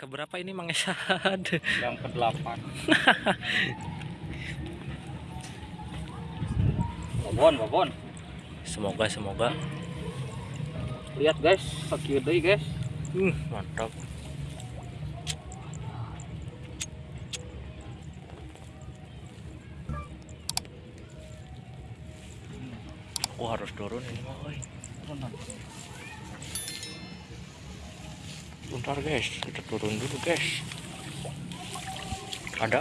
keberapa ini Mang Esad? yang ke delapan babon babon. Semoga semoga. Lihat guys sakit deh guys. Hmm, mantap. Oh harus turun ini mah woy. Bentar guys, kita turun dulu guys. Ada?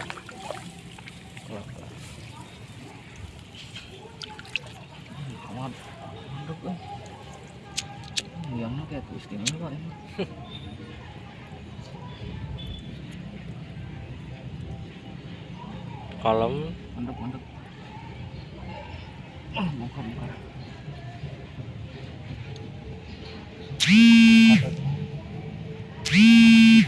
aman mantap kan yang kayak istimewa ini? Kalem. mantap mantap ah bukan bukan Hmm.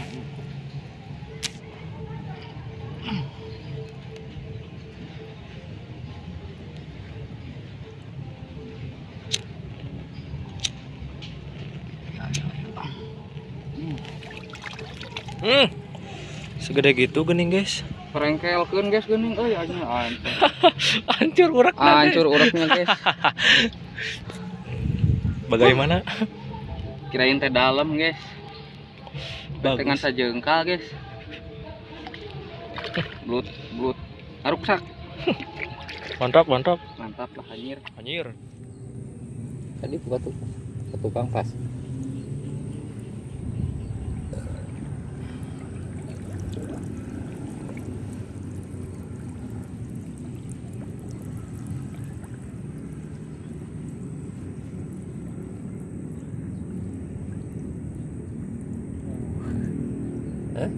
Segede gitu gening guys. perengkelkeun guys geuning euy aja hancur Hancur urak hancur ureknya guys Bagaimana? kirain teh dalam guys dengan sajengkal guys. Blut blut. Aruksak. Mantap, mantap. mantap lah anjir. Anjir. tadi buka tuh tukang pas Eh?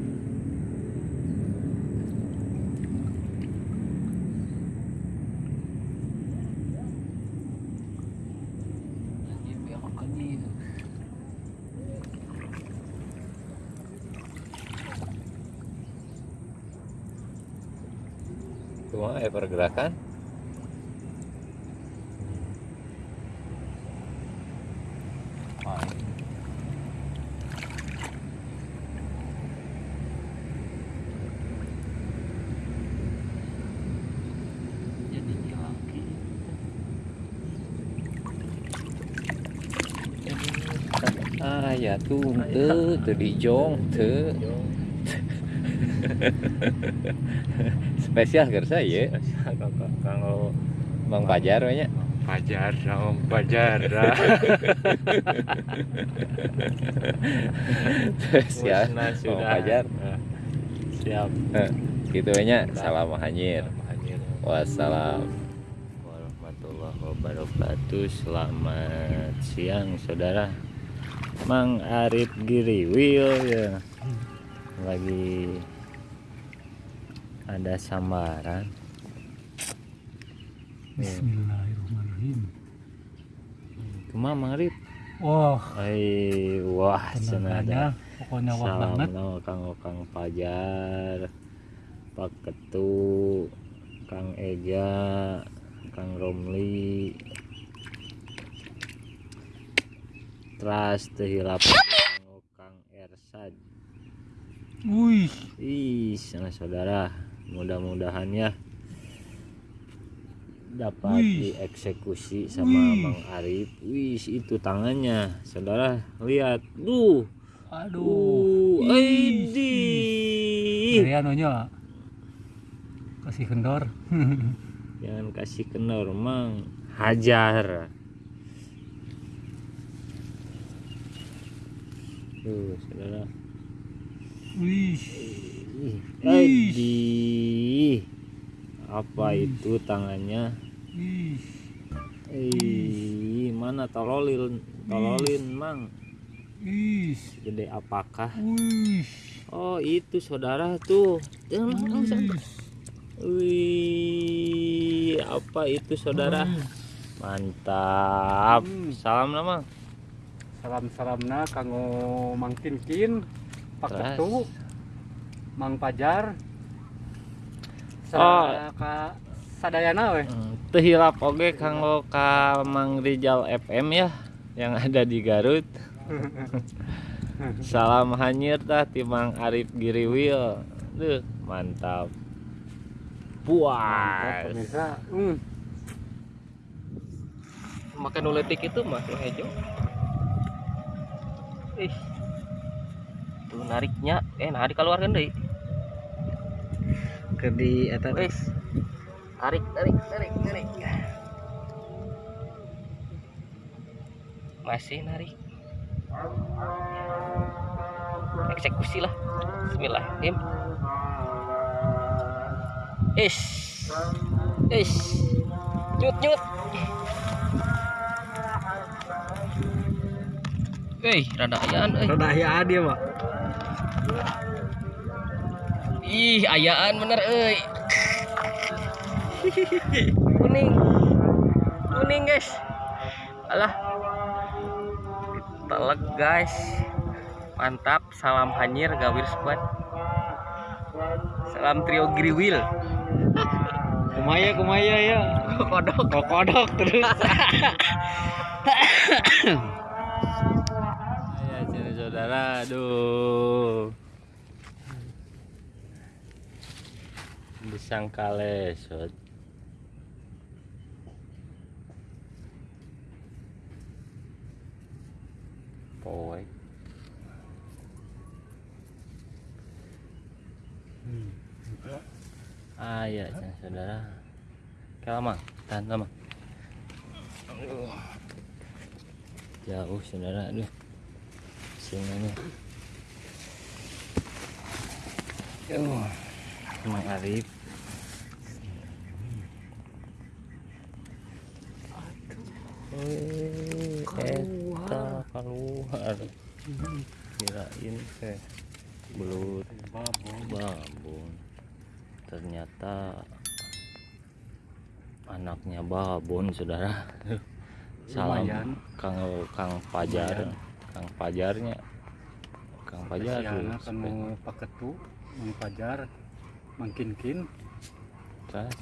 anjir Cuma ya pergerakan. jadi lagi Ya tuh, tuh, tuh di jong, tuh. Spesial kan saya. kalau Bang Pajar nya. pajar sama pajar Spesial. Bang Pajar. Nah, siap Gitu nya. Salam hanyir. Wassalam. warahmatullahi wabarakatuh selamat siang saudara Mang Arif Giriwil ya lagi ada sambaran Bismillahirrahmanirrahim. Ke mana Mang Arif? Wah, Ay, wah cenah tenaganya pokoknya wah banget. Salam Kang Kang Pajar, Pak Ketu, Kang Ega, Kang Romli, Tras tehilap Kang Kang Ersad. Wih, Ih, sana saudara, mudah-mudahan ya dapat Wih. dieksekusi sama Wih. Mang Arif. Wih, itu tangannya, saudara lihat, duh. aduh. Uh, Aidi. Dari anunya kasih kendor. Jangan kasih kendor, Mang. Hajar. Tuh, saudara. Wih, Ih, Aidi. Apa itu tangannya? wih, Ih, mana tololin? Tololin, Mang. wih, Gede apakah? wih. Oh, itu saudara tuh. Jangan langsung. Wih, apa itu saudara? Mantap. Hmm. Salam nama. Salam-salamna kanggo Mang Kinkin, Pak Terus? Ketu, Mang Pajar. Oh. Ka sadayana weh. Teu hilap oge kanggo ka Mang Rijal FM ya yang ada di Garut. salam hanyir dah timang Arif Giriwil Duh, mantap Mantap, puas pemirsa hmm. makan uletik itu mah hejo ih. Tuh nariknya. Eh narik keluarkan deh ke di atas. Wes tarik tarik tarik tarik. Masih narik. Eksekusi lah. Bismillahirrahmanirrahim. Is is nyut nyut Wih, rada ayaan euy. rada ya dia mak Ih, ayaan bener euy. Kuning. Kuning, guys. Alah. Telek, guys. Mantap, salam hanyir Gawir Squad. Salam trio Griwil. kumaya kumaya ya Kodok. kok kodok terus saudara aduh. Disangka lesot poek ah ya saudara. Kalau mang tahan lama. Jauh saudara aduh singanya uh, Mang Arif. Eta keluar kirain teh belut. Babon. Ternyata anaknya babon saudara. Salam Lumayan. kang kang pajar kang pajarnya kang pajar tuh, kanu paketu Mang Pajar mangkinkin Terus,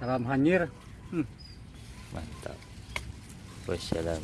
salam hanyir. Mantap. Wassalam